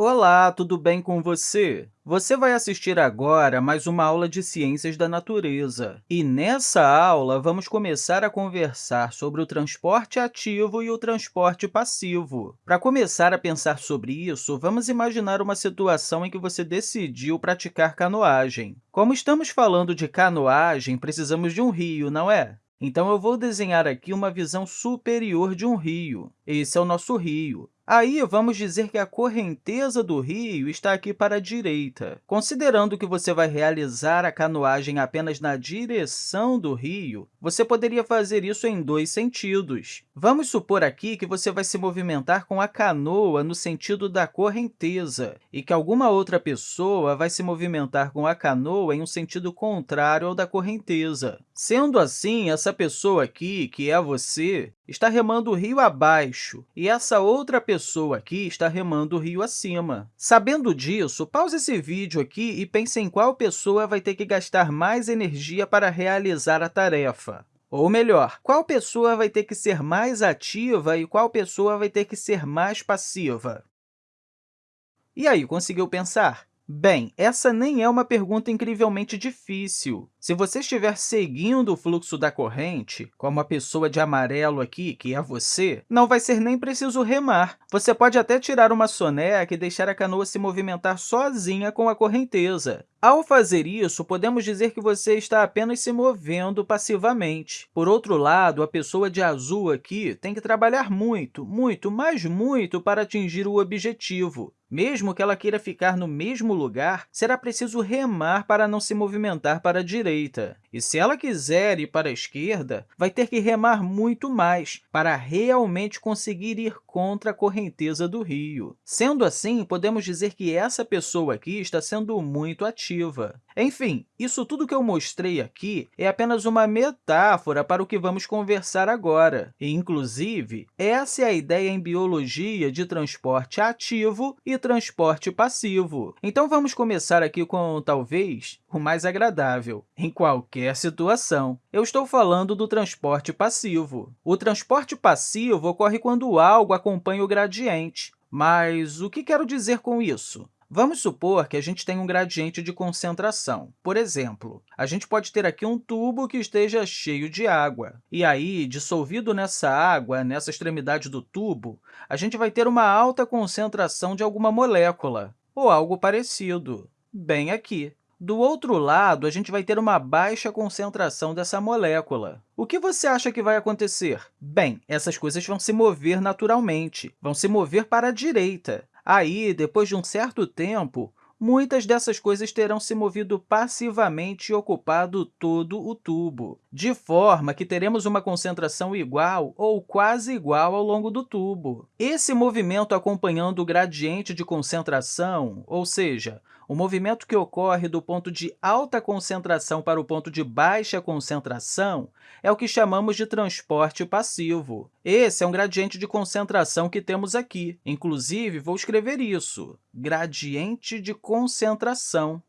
Olá, tudo bem com você? Você vai assistir agora mais uma aula de Ciências da Natureza. E nessa aula, vamos começar a conversar sobre o transporte ativo e o transporte passivo. Para começar a pensar sobre isso, vamos imaginar uma situação em que você decidiu praticar canoagem. Como estamos falando de canoagem, precisamos de um rio, não é? Então, eu vou desenhar aqui uma visão superior de um rio. Esse é o nosso rio. Aí, vamos dizer que a correnteza do rio está aqui para a direita. Considerando que você vai realizar a canoagem apenas na direção do rio, você poderia fazer isso em dois sentidos. Vamos supor aqui que você vai se movimentar com a canoa no sentido da correnteza e que alguma outra pessoa vai se movimentar com a canoa em um sentido contrário ao da correnteza. Sendo assim, essa pessoa aqui, que é você, está remando o rio abaixo e essa outra pessoa aqui está remando o rio acima. Sabendo disso, pause esse vídeo aqui e pense em qual pessoa vai ter que gastar mais energia para realizar a tarefa. Ou melhor, qual pessoa vai ter que ser mais ativa e qual pessoa vai ter que ser mais passiva? E aí, conseguiu pensar? Bem, essa nem é uma pergunta incrivelmente difícil. Se você estiver seguindo o fluxo da corrente, como a pessoa de amarelo aqui, que é você, não vai ser nem preciso remar. Você pode até tirar uma soneca e deixar a canoa se movimentar sozinha com a correnteza. Ao fazer isso, podemos dizer que você está apenas se movendo passivamente. Por outro lado, a pessoa de azul aqui tem que trabalhar muito, muito, mas muito para atingir o objetivo. Mesmo que ela queira ficar no mesmo lugar, será preciso remar para não se movimentar para a direita. E se ela quiser ir para a esquerda, vai ter que remar muito mais para realmente conseguir ir contra a correnteza do rio. Sendo assim, podemos dizer que essa pessoa aqui está sendo muito ativa. Enfim, isso tudo que eu mostrei aqui é apenas uma metáfora para o que vamos conversar agora. E, inclusive, essa é a ideia em biologia de transporte ativo e transporte passivo. Então, vamos começar aqui com, talvez, o mais agradável. Em qualquer situação, eu estou falando do transporte passivo. O transporte passivo ocorre quando algo acompanha o gradiente. Mas o que quero dizer com isso? Vamos supor que a gente tem um gradiente de concentração. Por exemplo, a gente pode ter aqui um tubo que esteja cheio de água. E aí, dissolvido nessa água, nessa extremidade do tubo, a gente vai ter uma alta concentração de alguma molécula, ou algo parecido, bem aqui. Do outro lado, a gente vai ter uma baixa concentração dessa molécula. O que você acha que vai acontecer? Bem, essas coisas vão se mover naturalmente, vão se mover para a direita. Aí, depois de um certo tempo, muitas dessas coisas terão se movido passivamente e ocupado todo o tubo, de forma que teremos uma concentração igual ou quase igual ao longo do tubo. Esse movimento acompanhando o gradiente de concentração, ou seja, o movimento que ocorre do ponto de alta concentração para o ponto de baixa concentração é o que chamamos de transporte passivo. Esse é um gradiente de concentração que temos aqui. Inclusive, vou escrever isso, gradiente de concentração.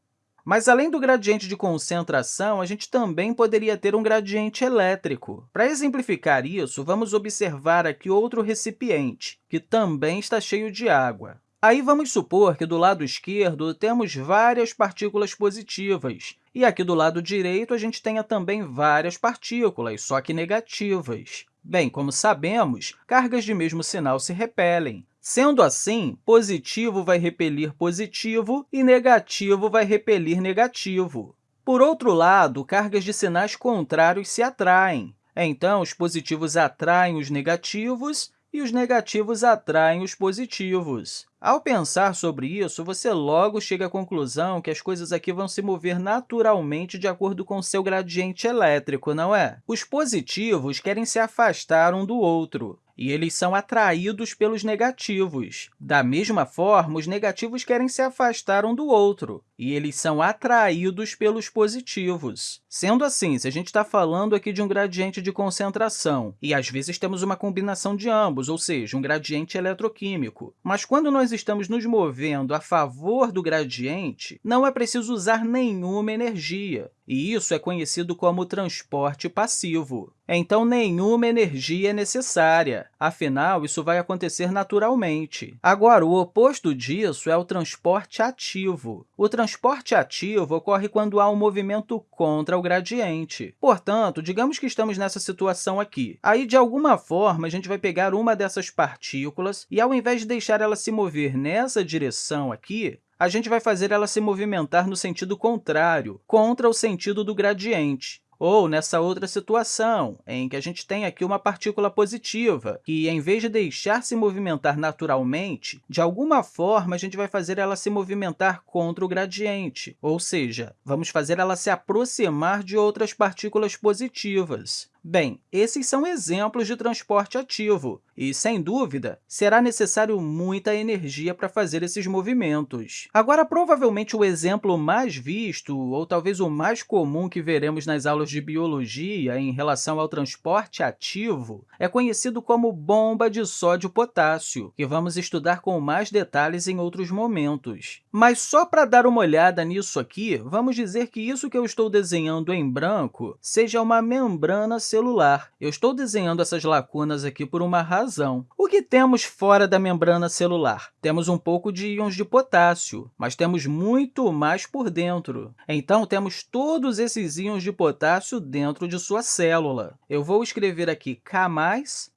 Mas, além do gradiente de concentração, a gente também poderia ter um gradiente elétrico. Para exemplificar isso, vamos observar aqui outro recipiente, que também está cheio de água. Aí, vamos supor que do lado esquerdo temos várias partículas positivas, e aqui do lado direito a gente tenha também várias partículas, só que negativas. Bem, como sabemos, cargas de mesmo sinal se repelem. Sendo assim, positivo vai repelir positivo e negativo vai repelir negativo. Por outro lado, cargas de sinais contrários se atraem. Então, os positivos atraem os negativos e os negativos atraem os positivos. Ao pensar sobre isso, você logo chega à conclusão que as coisas aqui vão se mover naturalmente de acordo com seu gradiente elétrico, não é? Os positivos querem se afastar um do outro, e eles são atraídos pelos negativos. Da mesma forma, os negativos querem se afastar um do outro, e eles são atraídos pelos positivos. Sendo assim, se a gente está falando aqui de um gradiente de concentração, e às vezes temos uma combinação de ambos, ou seja, um gradiente eletroquímico, mas quando nós estamos nos movendo a favor do gradiente, não é preciso usar nenhuma energia, e isso é conhecido como transporte passivo. Então nenhuma energia é necessária. Afinal, isso vai acontecer naturalmente. Agora, o oposto disso é o transporte ativo. O transporte ativo ocorre quando há um movimento contra o gradiente. Portanto, digamos que estamos nessa situação aqui. Aí, de alguma forma, a gente vai pegar uma dessas partículas e, ao invés de deixar ela se mover nessa direção aqui, a gente vai fazer ela se movimentar no sentido contrário, contra o sentido do gradiente. Ou nessa outra situação, em que a gente tem aqui uma partícula positiva, que, em vez de deixar se movimentar naturalmente, de alguma forma, a gente vai fazer ela se movimentar contra o gradiente, ou seja, vamos fazer ela se aproximar de outras partículas positivas. Bem, esses são exemplos de transporte ativo e, sem dúvida, será necessário muita energia para fazer esses movimentos. Agora, provavelmente, o exemplo mais visto, ou talvez o mais comum que veremos nas aulas de biologia em relação ao transporte ativo, é conhecido como bomba de sódio-potássio, que vamos estudar com mais detalhes em outros momentos. Mas, só para dar uma olhada nisso aqui, vamos dizer que isso que eu estou desenhando em branco seja uma membrana celular. Eu estou desenhando essas lacunas aqui por uma razão. O que temos fora da membrana celular? Temos um pouco de íons de potássio, mas temos muito mais por dentro. Então, temos todos esses íons de potássio dentro de sua célula. Eu vou escrever aqui K+,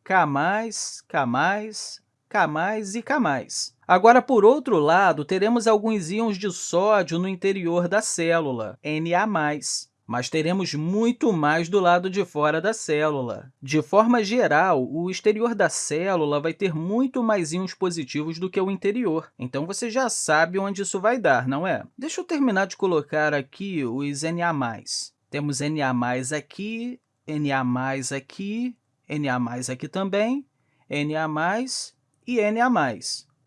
K+, K+, K+, e K+. Agora, por outro lado, teremos alguns íons de sódio no interior da célula, Na+ mas teremos muito mais do lado de fora da célula. De forma geral, o exterior da célula vai ter muito mais íons positivos do que o interior, então você já sabe onde isso vai dar, não é? Deixa eu terminar de colocar aqui os Na+. Temos Na aqui, Na aqui, Na aqui também, Na e Na.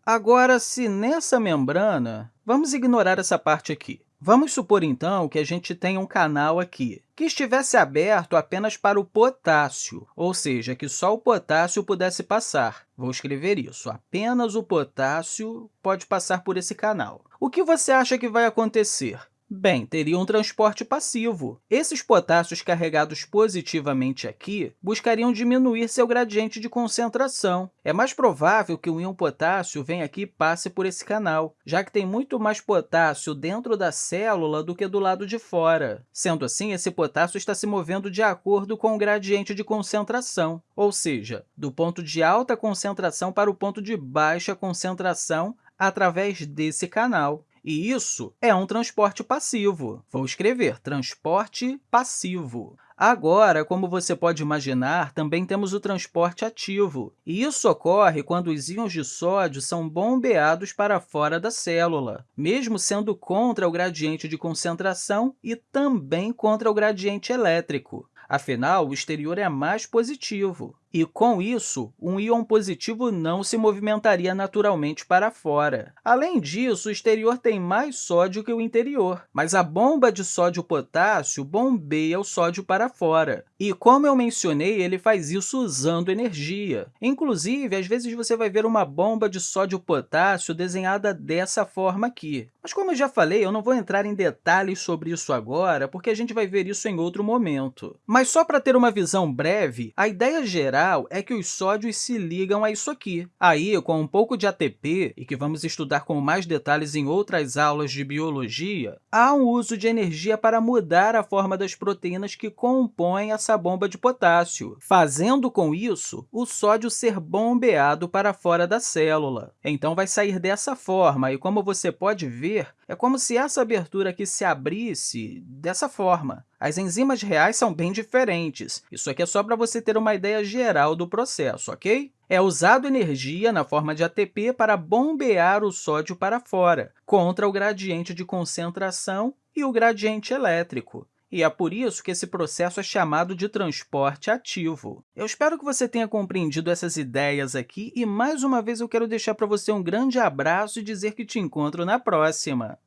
Agora, se nessa membrana, vamos ignorar essa parte aqui. Vamos supor, então, que a gente tenha um canal aqui que estivesse aberto apenas para o potássio, ou seja, que só o potássio pudesse passar. Vou escrever isso. Apenas o potássio pode passar por esse canal. O que você acha que vai acontecer? Bem, teria um transporte passivo. Esses potássios carregados positivamente aqui buscariam diminuir seu gradiente de concentração. É mais provável que o íon potássio venha aqui e passe por esse canal, já que tem muito mais potássio dentro da célula do que do lado de fora. Sendo assim, esse potássio está se movendo de acordo com o gradiente de concentração, ou seja, do ponto de alta concentração para o ponto de baixa concentração através desse canal. E isso é um transporte passivo. Vou escrever transporte passivo. Agora, como você pode imaginar, também temos o transporte ativo. E isso ocorre quando os íons de sódio são bombeados para fora da célula, mesmo sendo contra o gradiente de concentração e também contra o gradiente elétrico. Afinal, o exterior é mais positivo. E, com isso, um íon positivo não se movimentaria naturalmente para fora. Além disso, o exterior tem mais sódio que o interior, mas a bomba de sódio-potássio bombeia o sódio para fora. E, como eu mencionei, ele faz isso usando energia. Inclusive, às vezes você vai ver uma bomba de sódio-potássio desenhada dessa forma aqui. Mas, como eu já falei, eu não vou entrar em detalhes sobre isso agora, porque a gente vai ver isso em outro momento. Mas, só para ter uma visão breve, a ideia geral é que os sódios se ligam a isso aqui. Aí, com um pouco de ATP, e que vamos estudar com mais detalhes em outras aulas de biologia, há um uso de energia para mudar a forma das proteínas que compõem essa bomba de potássio, fazendo com isso o sódio ser bombeado para fora da célula. Então, vai sair dessa forma, e como você pode ver, é como se essa abertura aqui se abrisse dessa forma. As enzimas reais são bem diferentes. Isso aqui é só para você ter uma ideia geral do processo, ok? É usado energia na forma de ATP para bombear o sódio para fora, contra o gradiente de concentração e o gradiente elétrico e é por isso que esse processo é chamado de transporte ativo. Eu espero que você tenha compreendido essas ideias aqui e, mais uma vez, eu quero deixar para você um grande abraço e dizer que te encontro na próxima!